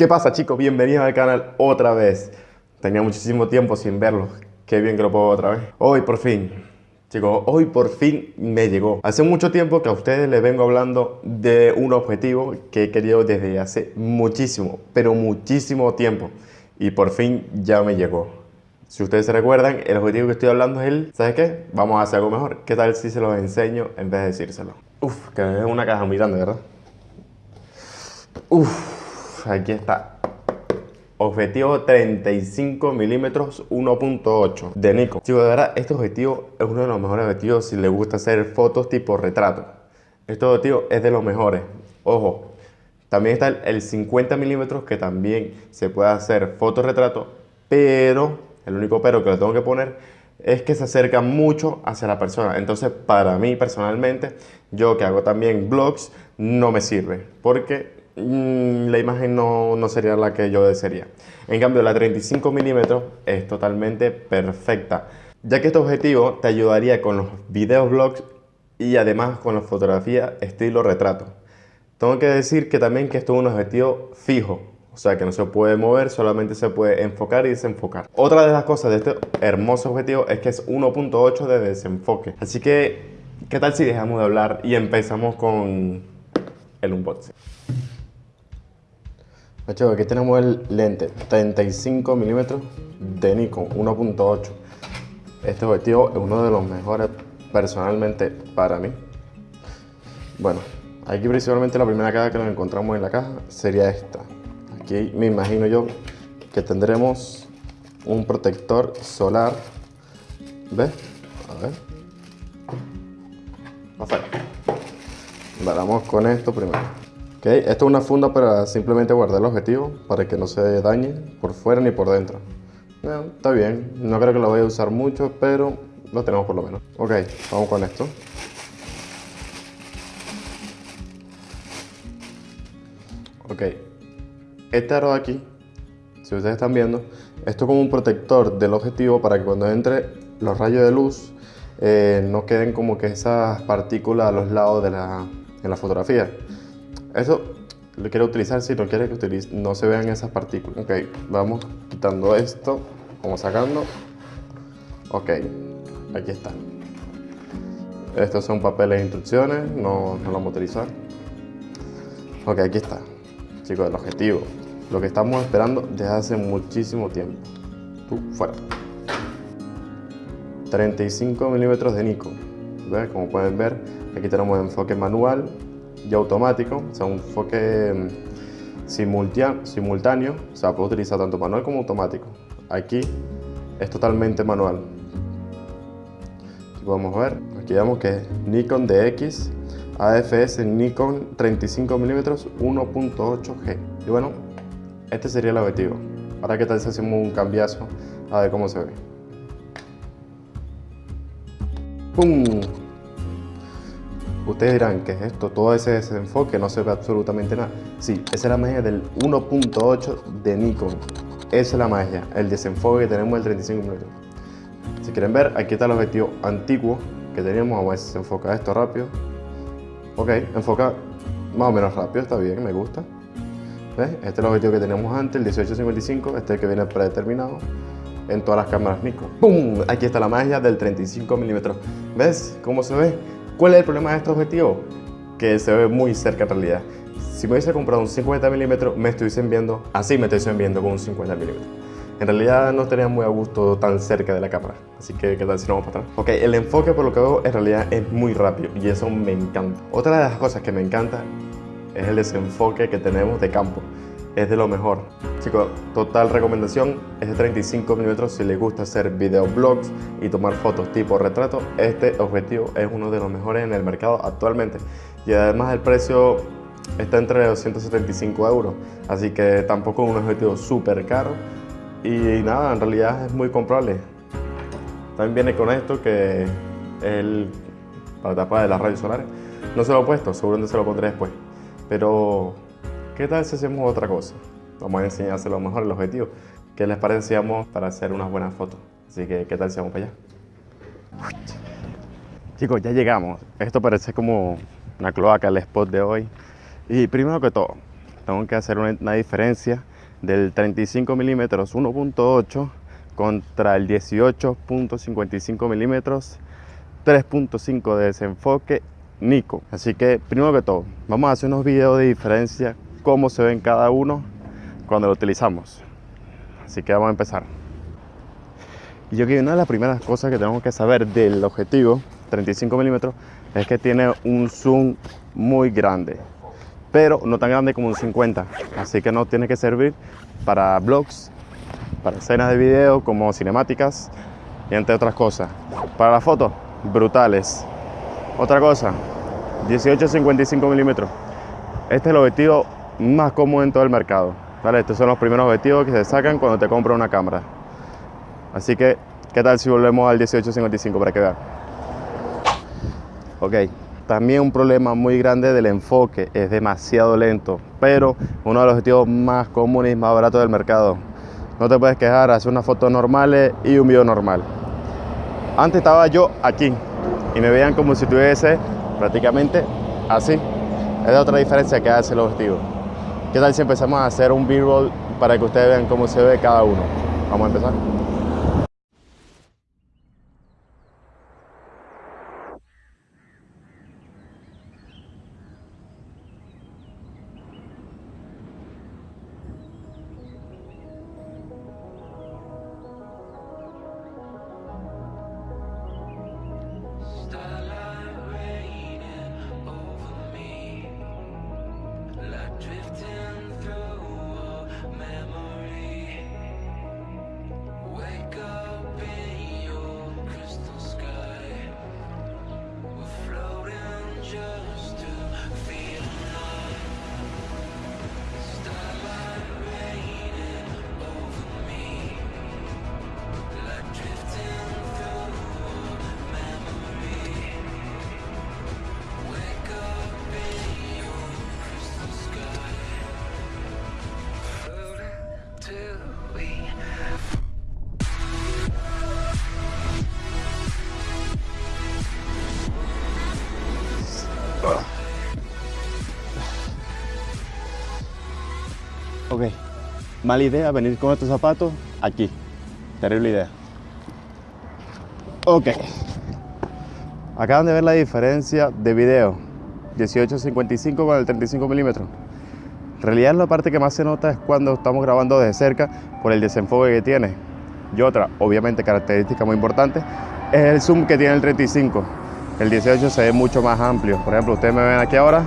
¿Qué pasa chicos? Bienvenidos al canal otra vez. Tenía muchísimo tiempo sin verlo. Qué bien que lo puedo otra vez. Hoy por fin, chicos, hoy por fin me llegó. Hace mucho tiempo que a ustedes les vengo hablando de un objetivo que he querido desde hace muchísimo, pero muchísimo tiempo. Y por fin ya me llegó. Si ustedes se recuerdan, el objetivo que estoy hablando es el, ¿sabes qué? Vamos a hacer algo mejor. ¿Qué tal si se los enseño en vez de decírselo? Uf, que es una caja muy ¿verdad? Uf aquí está. Objetivo 35 milímetros 1.8 de Nikon. Chicos, de verdad, este objetivo es uno de los mejores objetivos si les gusta hacer fotos tipo retrato. Este objetivo es de los mejores. Ojo, también está el 50 milímetros que también se puede hacer fotorretrato, pero el único pero que le tengo que poner es que se acerca mucho hacia la persona. Entonces, para mí personalmente, yo que hago también vlogs, no me sirve porque la imagen no, no, sería la que yo desearía. En cambio, la 35 milímetros es totalmente perfecta, ya que este objetivo te ayudaría con los videos vlogs y además con la fotografía estilo retrato. Tengo que decir que también que esto es un objetivo fijo, o sea que no se puede mover, solamente se puede enfocar y desenfocar. Otra de las cosas de este hermoso objetivo es que es 1.8 de desenfoque. Así que, ¿qué tal si dejamos de hablar y empezamos con el unboxing? Aquí tenemos el lente 35 milímetros de Nikon 1.8. Este objetivo es uno de los mejores personalmente para mí. Bueno, aquí principalmente la primera caja que nos encontramos en la caja sería esta. Aquí me imagino yo que tendremos un protector solar. ¿Ves? A ver. Afuera. Con esto primero. Okay, esto es una funda para simplemente guardar el objetivo, para que no se dañe por fuera ni por dentro. está bien, no creo que lo vaya a usar mucho, pero lo tenemos por lo menos. Ok, vamos con esto. Ok, este aro de aquí, si ustedes están viendo, esto es como un protector del objetivo para que cuando entre los rayos de luz eh, no queden como que esas partículas a los lados de la, en la fotografía. Eso lo quiero utilizar si no quiere que utilice, no se vean esas partículas. Ok, vamos quitando esto, vamos sacando. Ok, aquí está. Estos son papeles de instrucciones, no, no lo vamos a utilizar. Ok, aquí está. Chicos, el objetivo. Lo que estamos esperando desde hace muchísimo tiempo. Tú, fuera. 35 milímetros de Nikon. Como pueden ver, aquí tenemos enfoque manual, y automático, o sea, un enfoque mm, simultáneo, o sea, puedo utilizar tanto manual como automático. Aquí es totalmente manual. Aquí podemos ver, aquí vemos que es Nikon DX AFS Nikon 35mm 1.8G. Y bueno, este sería el objetivo. Ahora qué tal si hacemos un cambiazo a ver cómo se ve. ¡Pum! Ustedes dirán, ¿qué es esto? Todo ese desenfoque, no se ve absolutamente nada. Sí, esa es la magia del 1.8 de Nikon. Esa es la magia, el desenfoque que tenemos del 35 mm. Si quieren ver, aquí está el objetivo antiguo que teníamos. Vamos a ver si se enfoca esto rápido. Ok, enfoca más o menos rápido, está bien, me gusta. ¿Ves? Este es el objetivo que teníamos antes, el 1855, este es el que viene predeterminado en todas las cámaras Nikon. ¡Pum! Aquí está la magia del 35 mm. ¿Ves cómo se ve? ¿Cuál es el problema de este objetivo? Que se ve muy cerca en realidad. Si me hubiese comprado un 50 mm me estuviesen viendo, así me estuviesen viendo con un 50 mm En realidad no estaría muy a gusto tan cerca de la cámara, así que qué tal si no vamos para atrás. Ok, el enfoque por lo que veo en realidad es muy rápido y eso me encanta. Otra de las cosas que me encanta es el desenfoque que tenemos de campo es de lo mejor. Chicos, total recomendación, es de 35 mm si les gusta hacer videoblogs y tomar fotos tipo retrato, este objetivo es uno de los mejores en el mercado actualmente. Y además el precio está entre 275 euros, así que tampoco es un objetivo súper caro. Y nada, en realidad es muy comprable. También viene con esto que el para tapar de las rayos solares. No se lo he puesto, seguramente se lo pondré después. Pero ¿Qué tal si hacemos otra cosa? Vamos a enseñárselo mejor el objetivo. ¿Qué les parece para hacer unas buenas fotos? Así que, ¿qué tal si vamos para allá? Chicos, ya llegamos. Esto parece como una cloaca, el spot de hoy. Y primero que todo, tengo que hacer una, diferencia del 35 milímetros 1.8 contra el 18.55 milímetros 3.5 de desenfoque Nikon. Así que primero que todo, vamos a hacer unos videos de diferencia, cómo se ven cada uno cuando lo utilizamos. Así que vamos a empezar. Y yo creo que una de las primeras cosas que tenemos que saber del objetivo 35 milímetros es que tiene un zoom muy grande, pero no tan grande como un 50, así que no tiene que servir para vlogs, para escenas de video como cinemáticas y entre otras cosas. Para las fotos, brutales. Otra cosa, 18-55 milímetros. Este es el objetivo más cómodo en todo el mercado. Estos son los primeros objetivos que se sacan cuando te compras una cámara. Así que, ¿qué tal si volvemos al 18-55 para que vean? Ok, también un problema muy grande del enfoque, es demasiado lento, pero uno de los objetivos más comunes y más baratos del mercado. No te puedes quejar, hacer unas fotos normales y un video normal. Antes estaba yo aquí y me veían como si tuviese prácticamente así. Es la otra diferencia que hace el objetivo. ¿Qué tal si empezamos a hacer un b-roll para que ustedes vean cómo se ve cada uno? Vamos a empezar. Mala idea venir con estos zapatos aquí. Terrible idea. Ok. Acaban de ver la diferencia de video. 18.55 con el 35 milímetros. En realidad la parte que más se nota es cuando estamos grabando desde cerca por el desenfoque que tiene. Y otra, obviamente característica muy importante, es el zoom que tiene el 35. El 18 se ve mucho más amplio. Por ejemplo, ustedes me ven aquí ahora,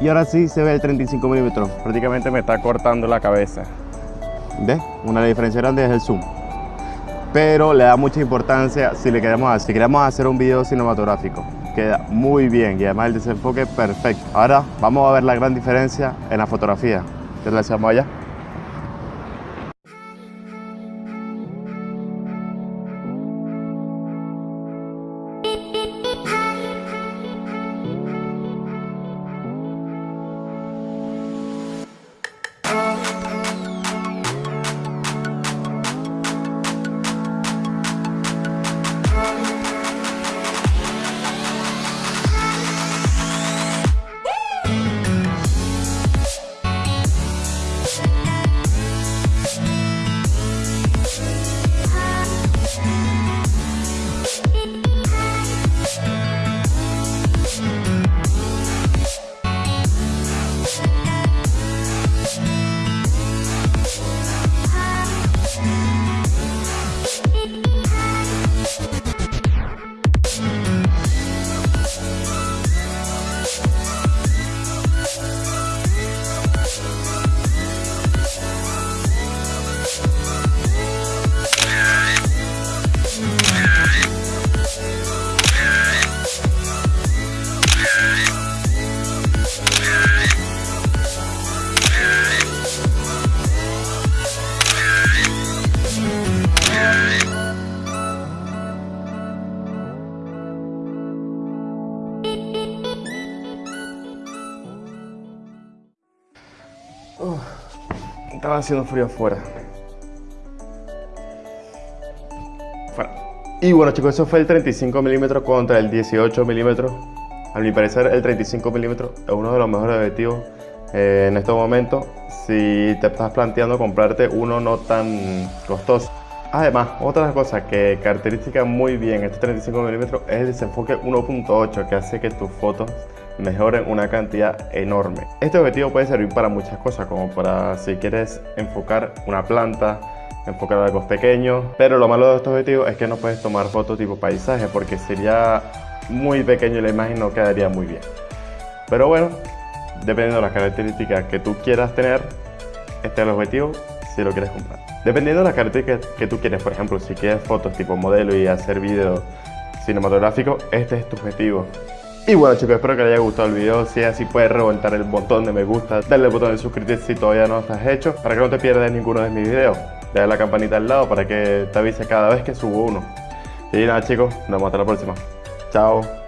y ahora sí se ve el 35 milímetros. Prácticamente me está cortando la cabeza. ¿Ves? Una diferencia grande es el zoom. Pero le da mucha importancia si le queremos si queremos hacer un video cinematográfico. Queda muy bien y además el desenfoque perfecto. Ahora vamos a ver la gran diferencia en la fotografía. ¿Qué le hacemos allá? Haciendo frío afuera. Y bueno chicos, eso fue el 35 milímetros contra el 18 milímetros. A mi parecer el 35 milímetros es uno de los mejores objetivos eh, en estos momentos. si te estás planteando comprarte uno no tan costoso. Además, otra cosa que caracteriza muy bien este 35 mm es el desenfoque 1.8 que hace que tus fotos mejoren una cantidad enorme. Este objetivo puede servir para muchas cosas, como para si quieres enfocar una planta, enfocar algo pequeño, pero lo malo de estos objetivos es que no puedes tomar fotos tipo paisaje porque sería muy pequeño y la imagen no quedaría muy bien. Pero bueno, dependiendo de las características que tú quieras tener, este es el objetivo si lo quieres comprar. Dependiendo de las características que tú quieres, por ejemplo, si quieres fotos tipo modelo y hacer vídeo cinematográfico, este es tu objetivo. Y bueno chicos, espero que les haya gustado el video, si es así puedes reventar el botón de me gusta, darle el botón de suscribirte si todavía no estás hecho, para que no te pierdas ninguno de mis videos. Dale la campanita al lado para que te avise cada vez que subo uno. Y nada chicos, nos vemos hasta la próxima. Chao.